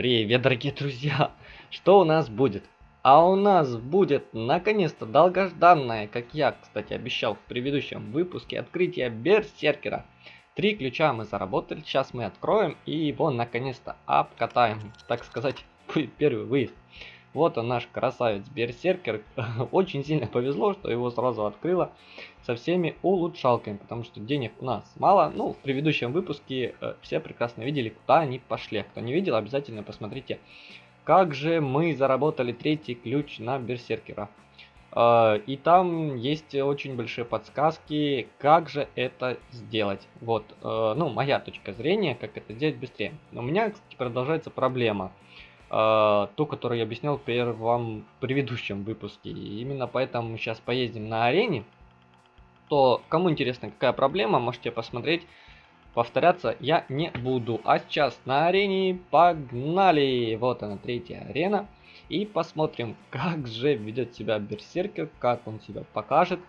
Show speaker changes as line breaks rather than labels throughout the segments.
Привет, дорогие друзья! Что у нас будет? А у нас будет, наконец-то, долгожданное, как я, кстати, обещал в предыдущем выпуске, открытие Берсеркера. Три ключа мы заработали, сейчас мы откроем и его, наконец-то, обкатаем, так сказать, первый выезд. Вот он наш красавец Берсеркер. Очень сильно повезло, что его сразу открыло со всеми улучшалками, потому что денег у нас мало. Ну, в предыдущем выпуске э, все прекрасно видели, куда они пошли. Кто не видел, обязательно посмотрите. Как же мы заработали третий ключ на Берсеркера. Э, и там есть очень большие подсказки, как же это сделать. Вот, э, ну, моя точка зрения, как это сделать быстрее. Но у меня, кстати, продолжается проблема. Uh, ту, которую я объяснял в предыдущем выпуске. И именно поэтому мы сейчас поездим на арене. То, кому интересно, какая проблема, можете посмотреть. Повторяться я не буду. А сейчас на арене погнали! Вот она, третья арена. И посмотрим, как же ведет себя Берсеркер, как он себя покажет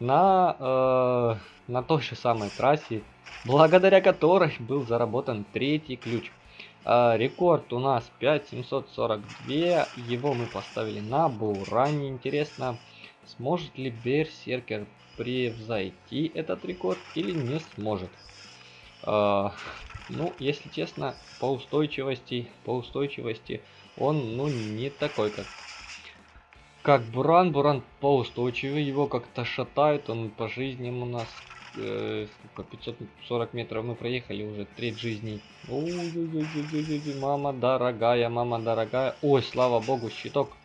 на, э, на той же самой трассе, благодаря которой был заработан третий ключ. А, рекорд у нас 5742. Его мы поставили на Буране. Интересно, сможет ли Берсеркер превзойти этот рекорд или не сможет. А, ну, если честно, по устойчивости, по устойчивости он, ну, не такой, как как Буран. Буран поустойчивый, его как-то шатает, он по жизни у нас э, сколько, 540 метров мы проехали уже, треть жизни. Ой, ой, ой, мама дорогая, мама дорогая. Ой, слава богу, щиток.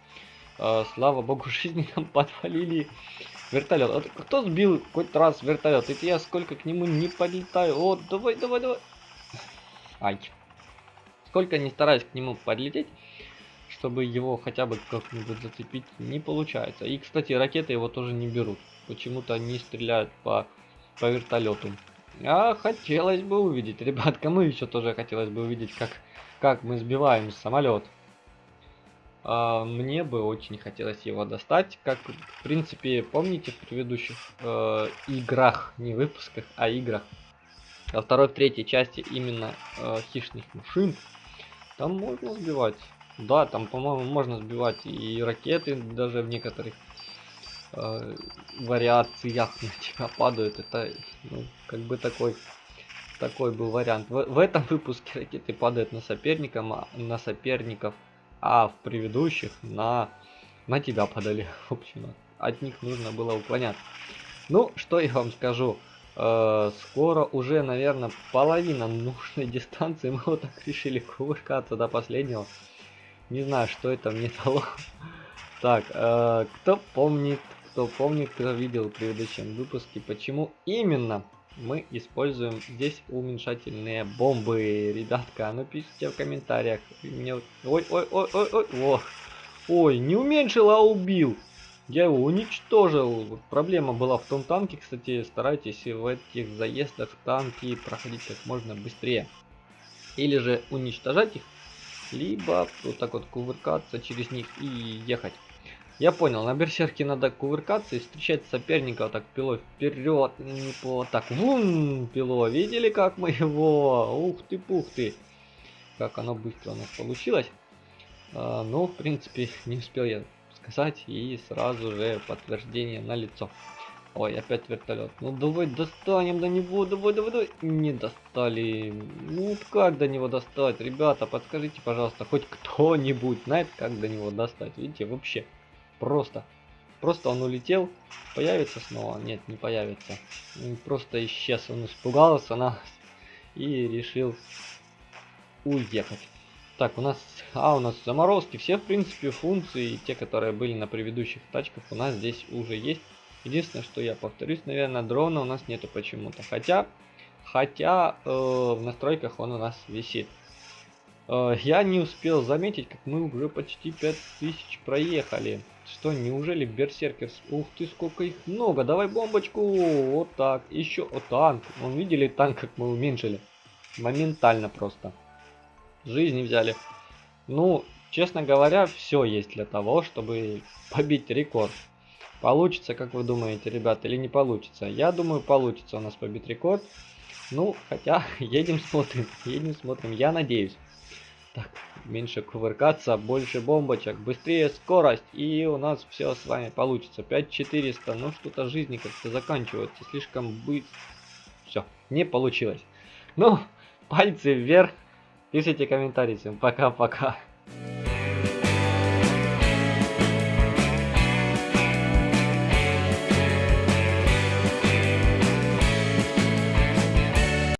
Э, слава богу, жизни нам подвалили. Вертолет. Вот кто сбил хоть раз вертолет? Это я сколько к нему не подлетаю. О, давай, давай, давай. Ай. Сколько не стараюсь к нему подлететь, чтобы его хотя бы как-нибудь зацепить, не получается. И, кстати, ракеты его тоже не берут. Почему-то они стреляют по по вертолету. А хотелось бы увидеть, ребят, кому еще тоже хотелось бы увидеть, как, как мы сбиваем самолет. А, мне бы очень хотелось его достать, как в принципе помните в предыдущих э, играх, не выпусках, а играх. Во второй, в третьей части именно э, хищных машин, там можно сбивать. Да, там, по-моему, можно сбивать и ракеты даже в некоторых э, вариациях на тебя падают. Это ну, как бы такой такой был вариант. В, в этом выпуске ракеты падают на соперника, на соперников, а в предыдущих на на тебя падали. В общем, от них нужно было уклоняться. Ну, что я вам скажу. Э, скоро уже, наверное, половина нужной дистанции. Мы вот так решили кувыркаться до последнего. Не знаю, что это мне дало. Так, э, кто помнит, кто помнит, кто видел в предыдущем выпуске, почему именно мы используем здесь уменьшательные бомбы. Ребятка, ну пишите в комментариях. Мне... Ой, ой, ой, ой, ой, ой. Ой, не уменьшил, а убил. Я его уничтожил. Проблема была в том танке, кстати, старайтесь в этих заездах танки проходить как можно быстрее. Или же уничтожать их, либо вот так вот кувыркаться через них и ехать. Я понял, на берсерке надо кувыркаться и встречать соперника вот так пилой вперед, по так, вум, пило, видели как мы его, ух ты, пух ты, как оно быстро у нас получилось. А, ну, в принципе, не успел я сказать и сразу же подтверждение на лицо. Ой, опять вертолет. Ну давай достанем до него, давай, давай, давай. Не достали. Ну как до него достать? Ребята, подскажите, пожалуйста, хоть кто-нибудь знает, как до него достать. Видите, вообще Просто. Просто он улетел. Появится снова? Нет, не появится. Он просто исчез. Он испугался нас и решил уехать. Так, у нас... А, у нас заморозки. Все, в принципе, функции, те, которые были на предыдущих тачках, у нас здесь уже есть. Единственное, что я повторюсь, наверное, дрона у нас нету почему-то. Хотя, хотя э, в настройках он у нас висит. Э, я не успел заметить, как мы уже почти 5000 проехали. Что, неужели берсеркерс? Ух ты, сколько их много. Давай бомбочку. Вот так. Еще. О, танк. Вон видели танк, как мы уменьшили? Моментально просто. Жизни взяли. Ну, честно говоря, все есть для того, чтобы побить рекорд. Получится, как вы думаете, ребята, или не получится? Я думаю, получится у нас побить рекорд. Ну, хотя, едем смотрим, едем смотрим, я надеюсь. Так, меньше кувыркаться, больше бомбочек, быстрее скорость, и у нас все с вами получится. 5400, ну что-то жизни как-то заканчивается слишком быстро. Все, не получилось. Ну, пальцы вверх, пишите комментарии, всем пока-пока.